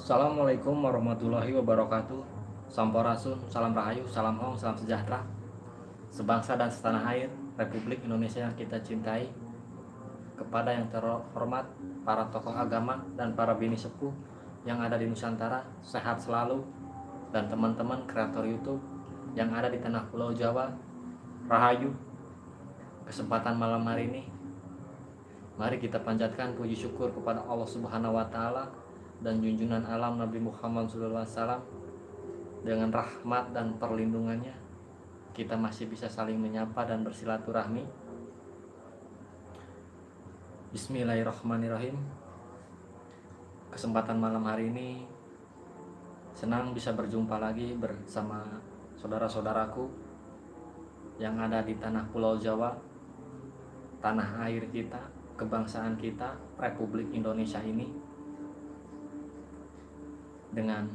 Assalamualaikum warahmatullahi wabarakatuh. Sampurasun, salam rahayu, salam hong, salam sejahtera. Sebangsa dan setanah air Republik Indonesia yang kita cintai Kepada yang terhormat Para tokoh agama dan para bini sepuh Yang ada di Nusantara Sehat selalu Dan teman-teman kreator Youtube Yang ada di tanah pulau Jawa Rahayu. Kesempatan malam hari ini Mari kita panjatkan puji syukur kepada Allah Subhanahu wa taala dan junjungan alam Nabi Muhammad SAW dengan rahmat dan perlindungannya kita masih bisa saling menyapa dan bersilaturahmi. Bismillahirrahmanirrahim. Kesempatan malam hari ini senang bisa berjumpa lagi bersama saudara-saudaraku yang ada di tanah pulau Jawa tanah air kita kebangsaan kita Republik Indonesia ini dengan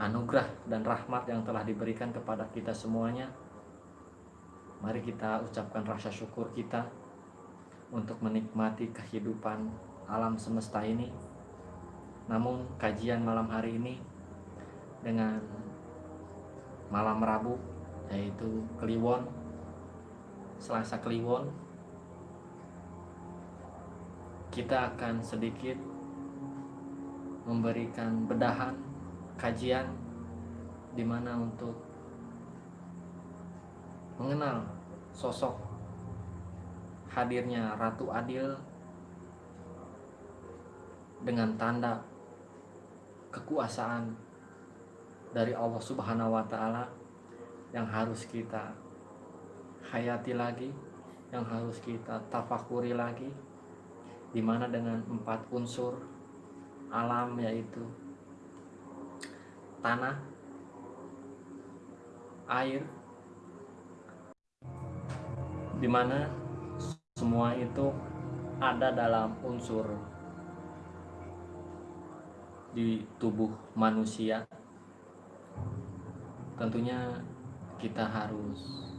anugerah dan rahmat yang telah diberikan kepada kita semuanya. Mari kita ucapkan rasa syukur kita untuk menikmati kehidupan alam semesta ini. Namun kajian malam hari ini dengan malam Rabu yaitu Kliwon Selasa Kliwon kita akan sedikit memberikan bedahan kajian di mana untuk mengenal sosok hadirnya Ratu Adil dengan tanda kekuasaan dari Allah Subhanahu wa taala yang harus kita hayati lagi, yang harus kita tafakuri lagi di mana dengan empat unsur alam yaitu tanah, air, di mana semua itu ada dalam unsur di tubuh manusia. Tentunya kita harus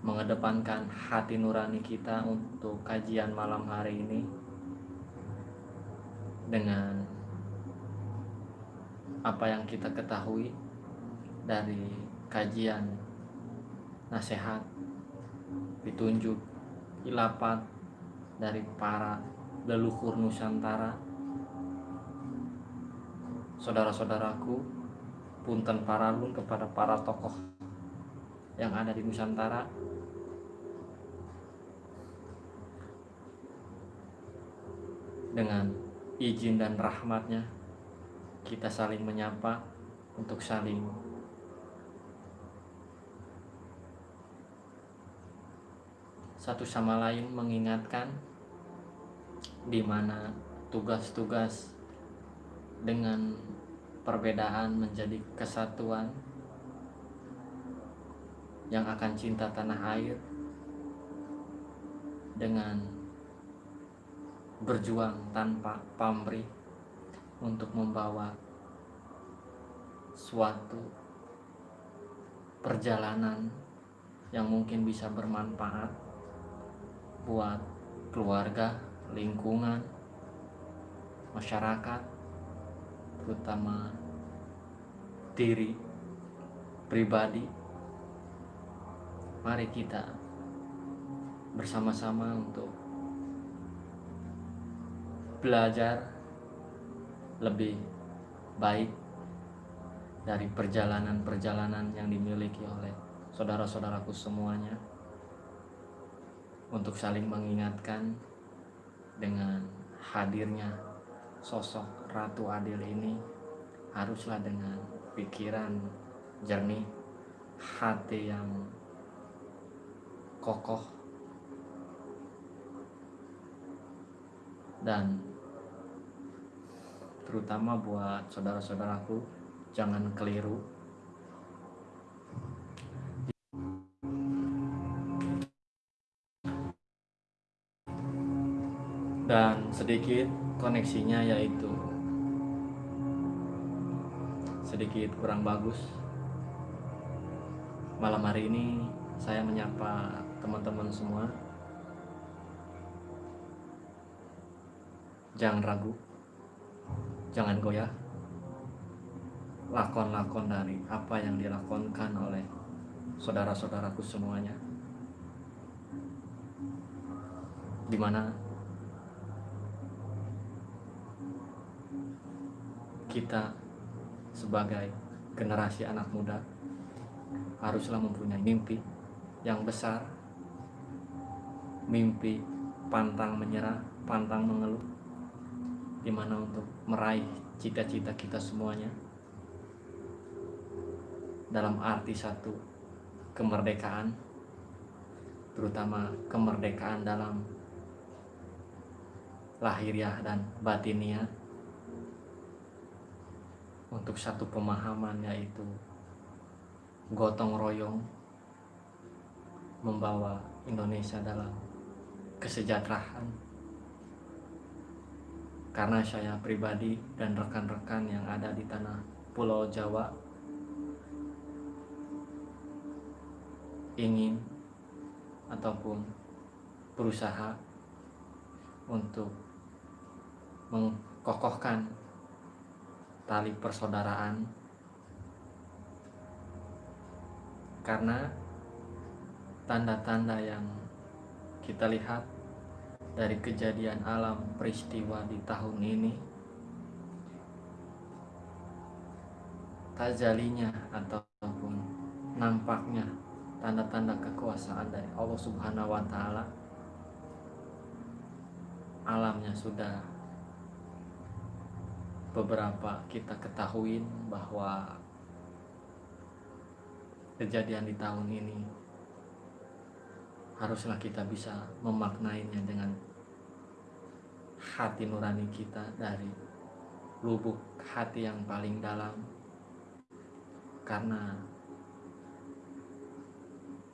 mengedepankan hati nurani kita untuk kajian malam hari ini dengan apa yang kita ketahui dari kajian nasihat ditunjuk ilapat dari para leluhur Nusantara. Saudara-saudaraku punten paralun kepada para tokoh yang ada di Nusantara. Dengan izin dan rahmatnya kita saling menyapa untuk saling satu sama lain mengingatkan di mana tugas-tugas dengan perbedaan menjadi kesatuan yang akan cinta tanah air dengan berjuang tanpa pamrih untuk membawa suatu perjalanan yang mungkin bisa bermanfaat buat keluarga, lingkungan, masyarakat, terutama diri pribadi. Mari kita bersama-sama untuk belajar lebih baik dari perjalanan-perjalanan yang dimiliki oleh saudara-saudaraku semuanya untuk saling mengingatkan dengan hadirnya sosok Ratu Adil ini haruslah dengan pikiran jernih hati yang kokoh dan terutama buat saudara-saudaraku jangan keliru. Dan sedikit koneksinya yaitu sedikit kurang bagus. Malam hari ini saya menyapa teman-teman semua jangan ragu. Jangan goyah. Lakon-lakon dari apa yang dilakonkan oleh saudara-saudaraku semuanya. Di mana kita sebagai generasi anak muda haruslah mempunyai mimpi yang besar. Mimpi pantang menyerah pantang mengeluh di mana untuk meraih cita-cita kita semuanya. Dalam arti satu kemerdekaan terutama kemerdekaan dalam lahiriah dan batiniah. Untuk satu pemahaman yaitu gotong royong membawa Indonesia dalam kesejahteraan karena saya pribadi dan rekan-rekan yang ada di tanah Pulau Jawa ingin ataupun berusaha untuk mengkokohkan tali persaudaraan. Karena tanda-tanda yang kita lihat dari kejadian alam peristiwa di tahun ini. Tajalinya ataupun nampaknya tanda-tanda kekuasaan dari Allah Subhanahu wa taala alamnya sudah beberapa kita ketahui bahwa kejadian di tahun ini haruslah kita bisa memaknainya dengan hati nurani kita dari lubuk hati yang paling dalam. Karena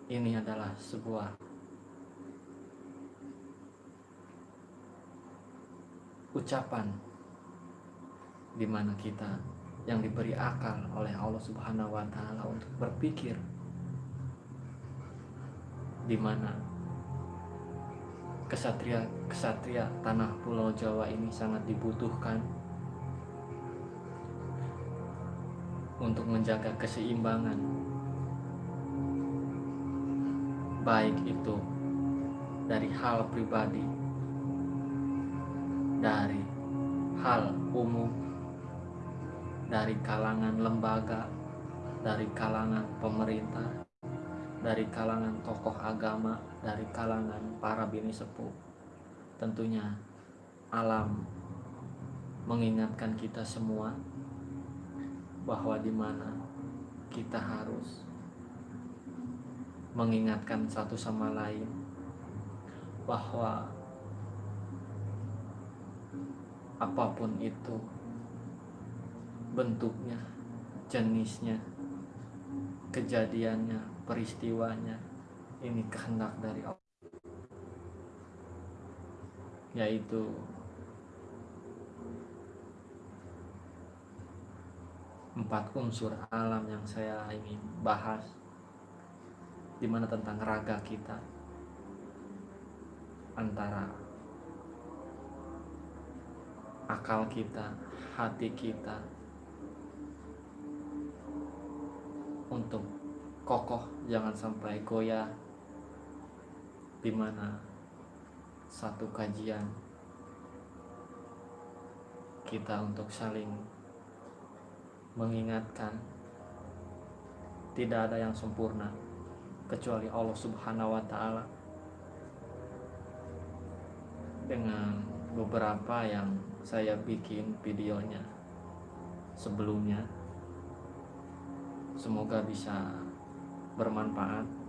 ini adalah sebuah ucapan di mana kita yang diberi akal oleh Allah Subhanahu wa taala untuk berpikir di mana kesatria kesatria tanah pulau Jawa ini sangat dibutuhkan untuk menjaga keseimbangan baik itu dari hal pribadi dari hal umum dari kalangan lembaga dari kalangan pemerintah dari kalangan tokoh agama dari kalangan para bini sepuh. Tentunya alam mengingatkan kita semua bahwa di mana kita harus mengingatkan satu sama lain bahwa apa pun itu bentuknya, jenisnya, kejadiannya, peristiwanya, ini kehendak dari Allah. Yaitu empat unsur alam yang saya ingin bahas di mana tentang raga kita antara akal kita, hati kita untuk kokoh jangan sampai goyah di mana satu kajian kita untuk saling mengingatkan. Tidak ada yang sempurna kecuali Allah Subhanahu wa taala. Dengan beberapa yang saya bikin videonya sebelumnya semoga bisa bermanfaat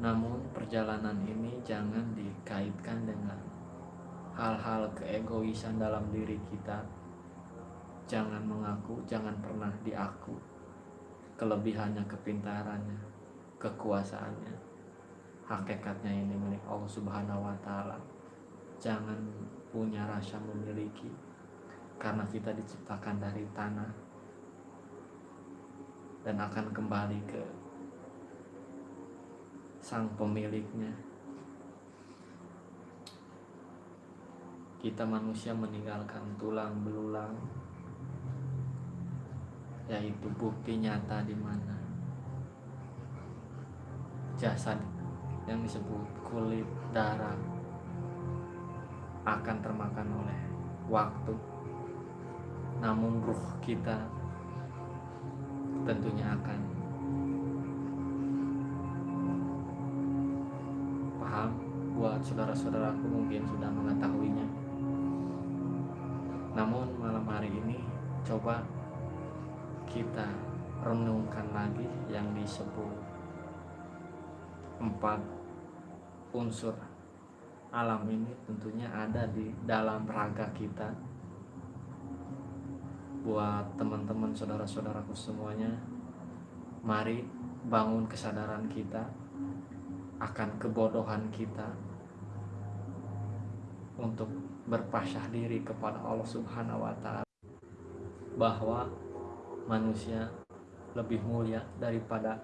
namun perjalanan ini jangan dikaitkan dengan hal-hal keegoisan dalam diri kita. Jangan mengaku jangan pernah diaku. Kelebihannya kepintarannya kekuasaannya. Hakikatnya ini milik Allah Subhanahu wa taala. Jangan punya rasa memiliki karena kita diciptakan dari tanah dan akan kembali ke sang pemiliknya. Kita manusia meninggalkan tulang belulang yaitu bukti nyata di mana jasad yang disebut kulit darah akan termakan oleh waktu. Namun ruh kita tentunya akan buat saudara-saudaraku mungkin sudah mengetahuinya. Namun malam hari ini coba kita renungkan lagi yang disebut empat unsur alam ini tentunya ada di dalam raga kita. Buat teman-teman saudara-saudaraku semuanya mari bangun kesadaran kita akan kebodohan kita untuk berpasrah diri kepada Allah Subhanahu wa taala bahwa manusia lebih mulia daripada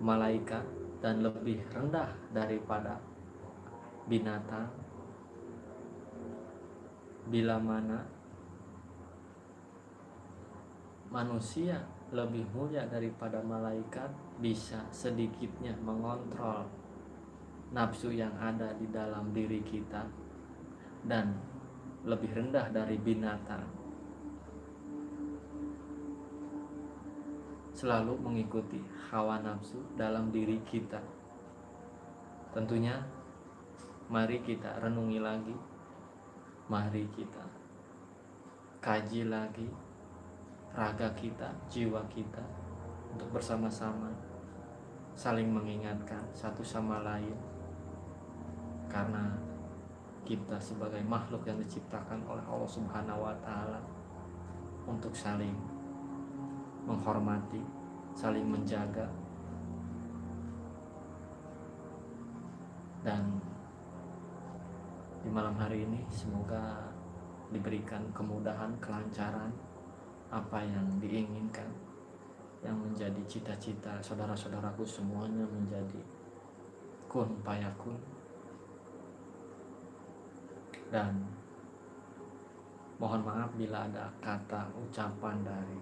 malaikat dan lebih rendah daripada binatang. Bila mana manusia lebih mulia daripada malaikat bisa sedikitnya mengontrol nafsu yang ada di dalam diri kita dan lebih rendah dari binatang. Selalu mengikuti hawa nafsu dalam diri kita. Tentunya mari kita renungi lagi. Mari kita kaji lagi raga kita, jiwa kita untuk bersama-sama saling mengingatkan satu sama lain karena kita sebagai makhluk yang diciptakan oleh Allah Subhanahu wa taala untuk saling menghormati, saling menjaga. Dan di malam hari ini semoga diberikan kemudahan, kelancaran apa yang diinginkan yang menjadi cita-cita saudara-saudaraku semuanya menjadi kun payakun dan mohon maaf bila ada kata ucapan dari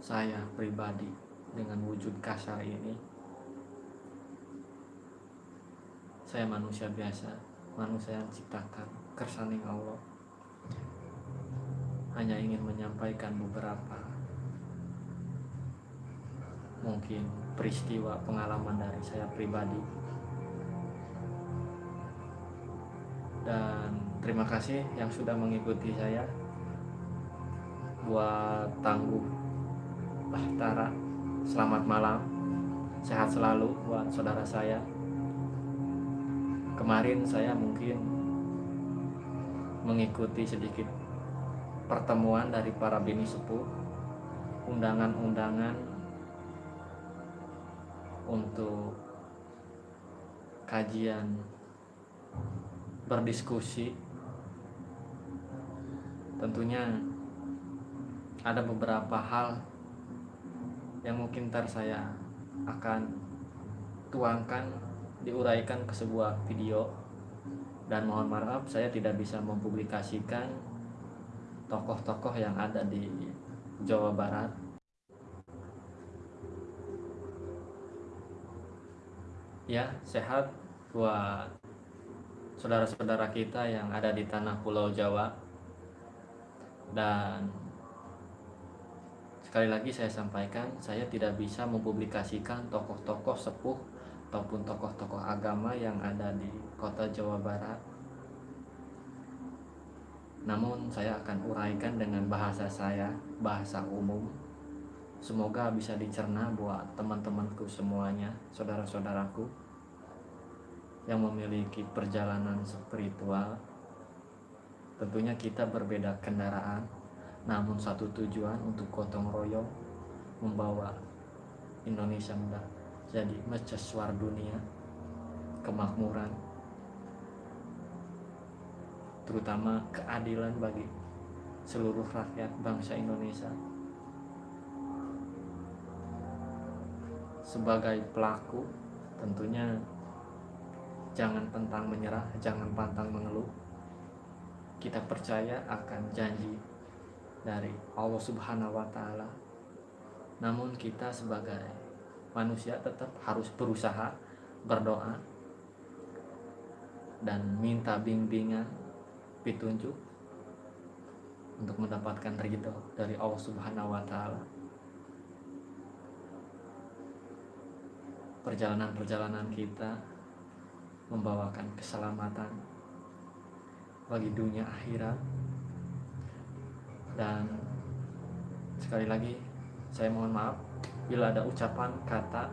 saya pribadi dengan wujud kasar ini. Saya manusia biasa manusia yang ciptakan kersaning Allah. Hanya ingin menyampaikan beberapa mungkin peristiwa pengalaman dari saya pribadi. Dan terima kasih yang sudah mengikuti saya buat tangguh Bahtara selamat malam sehat selalu buat saudara saya kemarin saya mungkin mengikuti sedikit pertemuan dari para bini sepuh, undangan-undangan untuk kajian berdiskusi. Tentunya ada beberapa hal yang mungkin ntar saya akan tuangkan diuraikan ke sebuah video. Dan mohon maaf saya tidak bisa mempublikasikan tokoh-tokoh yang ada di Jawa Barat. Ya sehat buat saudara-saudara kita yang ada di tanah Pulau Jawa dan sekali lagi saya sampaikan saya tidak bisa mempublikasikan tokoh-tokoh sepuh ataupun tokoh-tokoh agama yang ada di kota Jawa Barat namun saya akan uraikan dengan bahasa saya, bahasa umum. Semoga bisa dicerna buat teman-temanku semuanya, saudara-saudaraku yang memiliki perjalanan spiritual. Tentunya kita berbeda kendaraan, namun satu tujuan untuk gotong royong membawa Indonesia menjadi mercusuar dunia, kemakmuran, terutama keadilan bagi seluruh rakyat bangsa Indonesia. Sebagai pelaku, tentunya jangan pantang menyerah, jangan pantang mengeluh. Kita percaya akan janji dari Allah Subhanahu wa taala. Namun kita sebagai manusia tetap harus berusaha berdoa dan minta bimbingan petunjuk untuk mendapatkan ridho dari Allah Subhanahu wa taala. Perjalanan-perjalanan kita membawakan keselamatan bagi dunia akhirat. Dan sekali lagi saya mohon maaf bila ada ucapan kata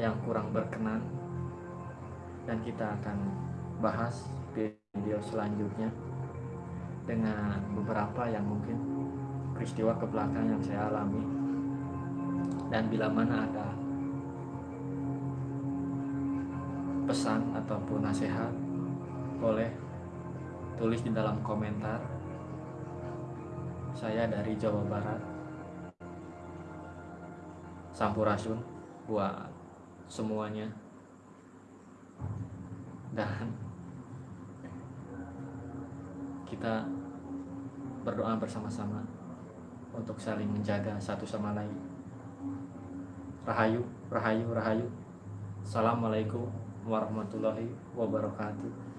yang kurang berkenan. Dan kita akan bahas video selanjutnya dengan beberapa yang mungkin peristiwa ke belakang yang saya alami. Dan bila mana ada pesan ataupun nasihat boleh tulis di dalam komentar. Saya dari Jawa Barat. Sampurasun buat semuanya. Dan kita berdoa bersama-sama untuk saling menjaga satu sama lain. Rahayu, Rahayu, Rahayu. Assalamualaikum warahmatullahi wabarakatuh